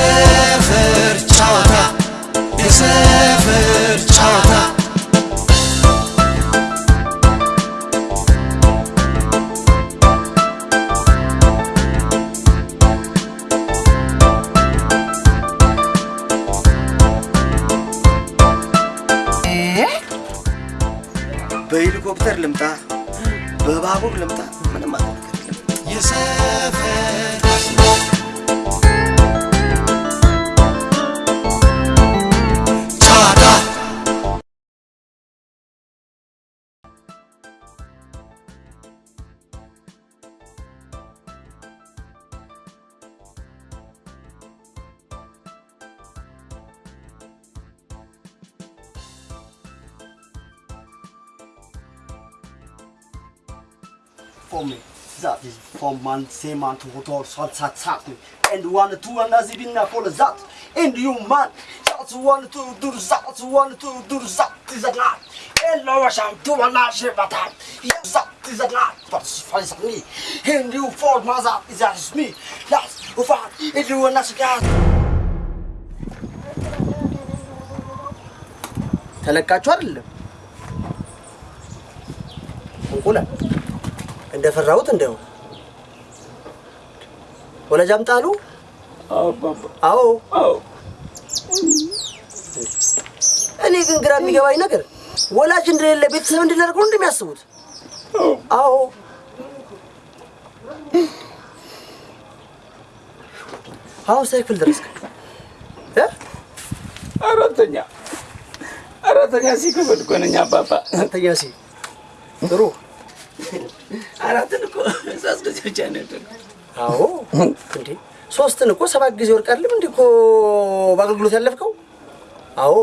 የሰፈር ጨዋታ የሰፈር ጨዋታ። በሄሊኮፕተር ልምጣ፣ በባቡር ልምጣ፣ ምንም የሰፈር for me. That is from man, same man to hotor, salt, sat, sat. And one, two, and as even for that. And you man, that's one, two, do that, one, two, do that, is a lot. And lower some two, and not share but that. Yes, that is a lot. But it's me. And you for mother, is is me. That's of all. And you not gas. ተለቃችሁ አይደለም እንቁላል እንደፈራሁት እንደው። ወለጅ አምጣሉ። አዎ። እኔ ግን ግራ የሚገባኝ ነገር ወላጅ እንደሌለ ቤተሰብ እንድናደርገው እንደሚያስቡት። አዎ። አሁን ክፍል ደረስክ? አራተኛ። አራተኛ ሲ ነኝ አባባ። አንተኛ ሲ። ጥሩ አራትን እኮ ሶስት ጊዜ ብቻ ነው ያደረኩት። አዎ እንዴ ሶስትን እኮ ሰባት ጊዜ ወርቃልም እንዴ እኮ በአገልግሎት ያለፍከው። አዎ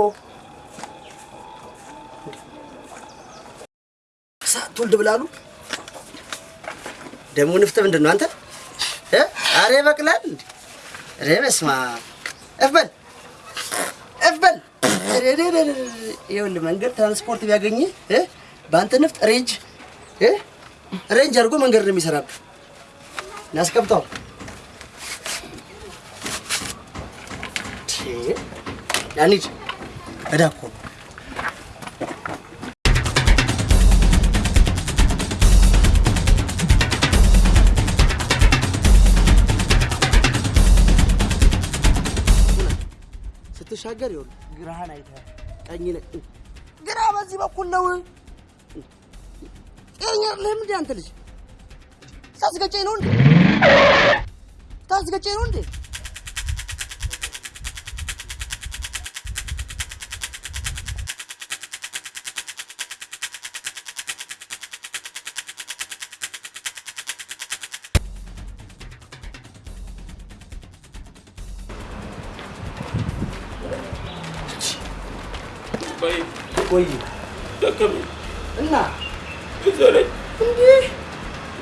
ሳትወልድ ብላሉ ደግሞ ንፍጥ ምንድን ነው አንተ? እ? አሬ ይበቅላል እንዴ? ኧረ በስመ አብ እፍ በል እፍ በል። ኧረ ኧረ ኧረ ኧረ። ይኸውልህ መንገድ ትራንስፖርት ቢያገኝህ? በአንተ ንፍጥ ሬንጅ እ? ሬንጅ አድርጎ መንገድ ነው የሚሰራብህ። እናስቀምጠው ያኒድ እዳ ስትሻገር ይኸውልህ ግራህን አይተህ ቀኝ ግራ በዚህ በኩል ነው። ጤነኛ አይደለህም እንዴ አንተ ልጅ? ታስገጨኝ ነው እንዴ? ታስገጨኝ ነው እንዴ? ቆይ ቆይ ደከመኝ፣ እና እዘረኝ። እንዴ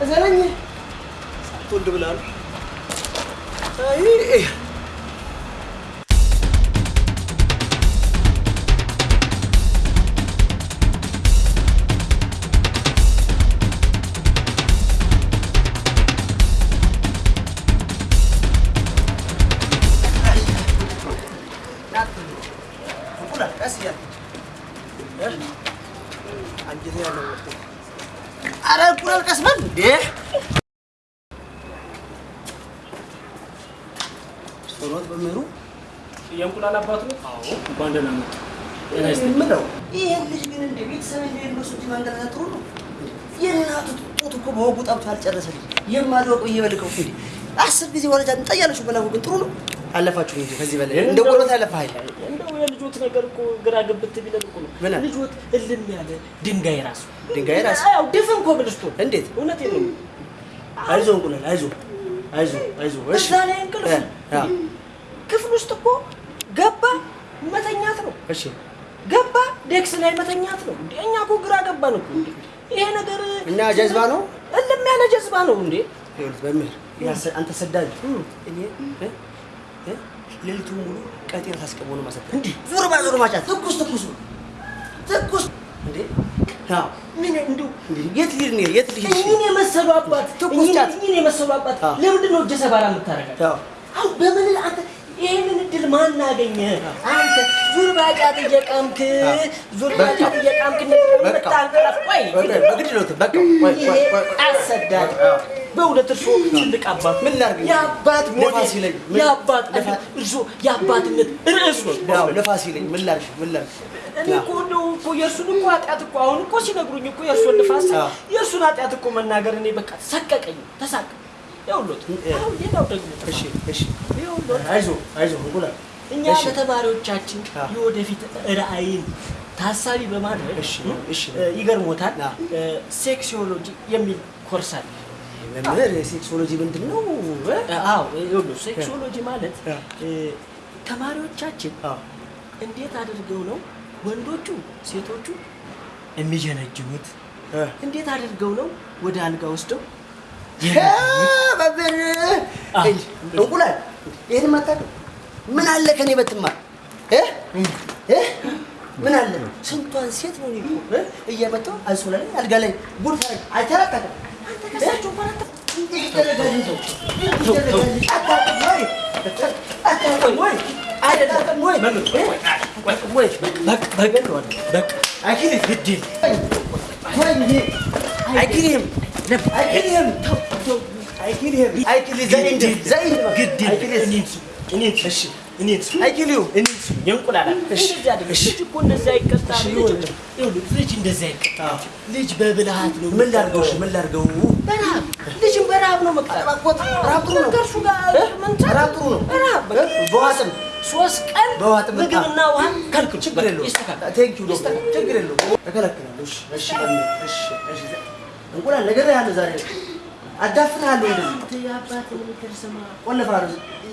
እዘረኝ ሳትወልድ ብላሉ። አይ ኧረ እንቁላል ቀስ በል እንዴ! ሶሎት በምህሩ የእንቁላል አባቱ ነው። አዎ እንኳን ደህና መጡ። የምለው ይሄን ልጅ ግን እንደ ቤተሰብ እንደሌለው ሰው ማንገላታት ጥሩ ነው። የእናቱ ጡት እኮ በወጉ ጠብቶ አልጨረሰ ልጅ የማልወቀው እየበልከው እንዴ አስር ጊዜ ወለጃ እንጠያለችሁ በላኩ ግን ጥሩ ነው። አለፋችሁ እንጂ ከዚህ በላይ እንደ ያለፈ ኃይል እንደው የልጆት ነገር እኮ ግራ ግብት ቢለን እኮ ነው።? ልጆት እልም ያለ ድንጋይ ራሱ። ድንጋይ ራስ ያው ድፍን ኮብልስቶን እንዴት? እውነቴን ነው። አይዞ እንቁላል አይዞ አይዞ አይዞ እሺ። እዛ ላይ እንቅልፍ ክፍል ውስጥ እኮ ገባ መተኛት ነው። እሺ። ገባ ዴክስ ላይ መተኛት ነው። እኛ እኮ ግራ ገባን እኮ ይሄ ነገር እና ጀዝባ ነው? እልም ያለ ጀዝባ ነው እንዴ? ይኸውልህ በምህር አንተ ሰዳጅ። እኔ ሌሊቱን ሙሉ ቀጤን ታስቀቦ ነው ማሰብ እንዴ? ዞር ባ ዞር ማጫት ትኩስ ትኩስ ትኩስ። እንዴ? አዎ። ምን እንዴ? የት ልሂድ ነው የት ልሂድ? እኚህን የመሰሉ አባት ትኩስ ጫት። የመሰሉ አባት ለምንድን ነው እጀ ሰባራ አሁን በምን አንተ ይህንን እድል ማን አገኘ? አንተ ዙር ባጫት እየቃምክ ዙር ባጫት እየቃምክ ምታንቀላፍ ቆይ በግድ ነው በቃ። ቆይ ቆይ አሰዳጅ በእውነት እርሶ ትልቅ አባት ምን ላድርግ? የአባት ምን- የአባት እርሶ የአባትነት ርዕስ ነው። ይለኝ። ምን ላድርግ? ምን ላድርግ? እኔ እኮ እንደው እኮ የእርሱን እኮ ኃጢአት እኮ አሁን እኮ ሲነግሩኝ እኮ የእርሱን ንፋስ የእርሱን ኃጢአት እኮ መናገር እኔ በቃ ሰቀቀኝ፣ ተሳቀ። ይኸውልዎት። አሁን ሌላው ደግሞ እሺ እሺ። ይኸውልዎት አይዞህ አይዞህ እንቁላል። እኛ ለተማሪዎቻችን የወደፊት ራዕይን ታሳቢ በማድረግ ይገርሞታል። sexology የሚል ኮርስ አለ። መምህር የ sexology ምንድን ነው? አዎ sexology ማለት ተማሪዎቻችን እንዴት አድርገው ነው ወንዶቹ ሴቶቹ የሚጀነጅኑት? እንዴት አድርገው ነው ወደ አልጋ ወስደው መምህር! እንቁላል! ይህን ማታውቅም ምን አለ ከኔ ብትማር? ምን አለ? ስንቷን ሴት ነው እኔ እኮ እ? እየመጣሁ አንሶላ ላይ አልጋ ላይ ጉድ ታረግ አይተራቀቅም ከሳቸው እንኳን አታ- እንዴት ይደረጋል እንደው? እንዴት ይደረጋል? አታውቅም ወይ? አታውቅም ወይ? አታውቅም ወይ? እ? ወይ? በቃ በገለዋል በቃ አይችልም ግድል ወይ እንዴ አይችልም አይችልም አይችልም አይችልም ዘይንድ ዘይንድ ግድ አይችልም እኔን ስሙ እኔን ስሙ እሺ እኔን እንደዚህ አይደለም። እሺ። ልጅ እኮ እንደዚህ አይቀጣም። እሺ፣ ልጅ ይሁን። ይኸውልህ ልጅ እንደዚህ አይቀጣም። ልጅ በብልሃት ነው ምን ላድርገው? ምን ላድርገው? በረሃብ ልጅም በረሃብ ነው መቅጣት አባኮት ረሃብ ጥሩ ነው። ከእርሱ ጋር እ? ምን ረሃብ ጥሩ ነው። ረሃብ እ? በዋጥም ሶስት ቀን ምግብና ውሃ ከልክሉ ችግር የለውም። ይስተካከል። thank you ይስተካከል። ችግር የለውም። እከለክላለሁ። እሺ እሺ መምህር፣ እሺ እሺ። እንቁላል ዛሬ። እንደዚህ ተው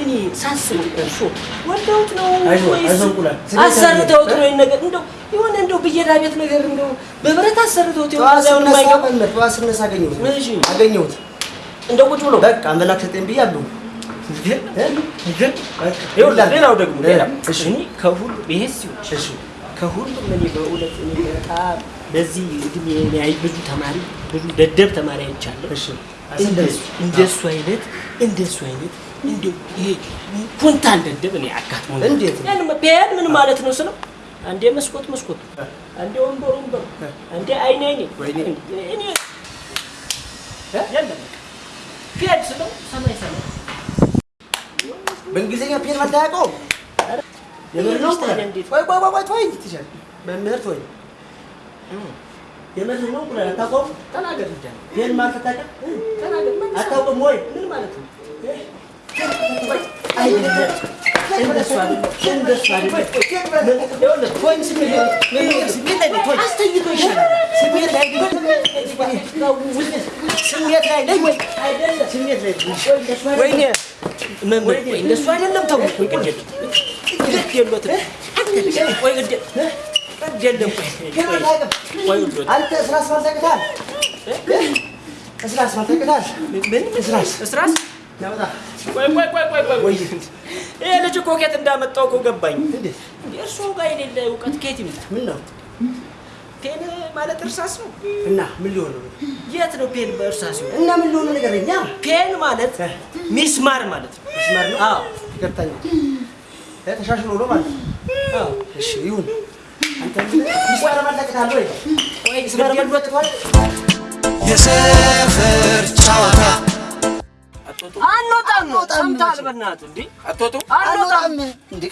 እኔ ሳስብ እኮ እርሱ ወልደውት ነው አሰርተውት ነው ነገር እንደው የሆነ እንደው ብየዳ ቤት ነገር እንደው በብረት አሰርተውት ስነሳ አገኘሁት። እንደው ቁጭ ብሎ በቃ አምላክ ሰጠኝ ብዬ አለሁ ሌላው ደግሞ ሌላ። እሺ። እኔ ከሁሉ ይሄ ሲሆን እሺ ከሁሉም እኔ በእውነት እኔ በጣም በዚህ እድሜ ብዙ ተማሪ ብዙ ደደብ ተማሪ አይቻለሁ። እንደሱ አይነት እንደሱ አይነት እንደው ይሄ ኩንታል ደደብ እኔ አጋጥሞ እንዴት? ቢያን ምን ማለት ነው ስለው አንዴ መስኮት መስኮት አንዴ ወንበር ወንበር አንዴ አይኔ አይኔ እኔ የለም ስለው ሰማይ ሰማይ። በእንግሊዝኛ የምር ነው? ቆይ ቆይ ቆይ ተወኝ ትችል መምህር ተወኝ። የምር ነው? እንቁላል አታውቀውም? ተናገር እንጃ ፔን ማለት አታውቅም ተናገር። ምን አታውቅም ወይ? ምን ማለት ነው? አይደለም እንደሱ አይደለም እንደሱ አይደለም ይኸውልህ ተወኝ ስሜት መምህር ስሜት ላይ ነኝ ተወኝ አስተኝቶ ይሻላል። ስሜት ላይ ነኝ ስሜት ላይ ነኝ ወይ አይደለም ስሜት ላይ ነኝ ወይኔ መምህር ቆይ እንደሱ አይደለም ተው ቆይ ግድ የለም ግድ የለዎትም ቆይ ግድ ግድ የለም ቆይ ግን ቆይ አታውቅም ቆይ ውሎት አንተ ስራ ስማር ታውቅታል ስራ ስማር ታውቅታል ምን እስራስ ያመጣ ቆይ ቆይ ቆይ ቆይ ቆይ ወይ! ይሄ ልጅ እኮ ከየት እንዳመጣው እኮ ገባኝ። እርሱ ጋር የሌለ እውቀት ከየት ይመጣ ምን ነው ፔን ማለት እርሳስ ነው? እና ምን ሊሆን ነው? የት ነው ፔን በእርሳስ ነው እና ምን ሊሆን ነው ንገረኛ ፔን ማለት ሚስማር ማለት ነው። መስመር ነው? አዎ። ገብታኝ ተሻሽሎ ነው ማለት አዎ። እሺ ይሁን። አንተ ሚስማር ማለቀታለህ ወይ? ቆይ ሚስማር ማለቀታለህ የሰፈር ጨዋታ አንወጣም ሰምተሃል በእናትህ እንዴ? አትወጡ አንወጣም። እንዴ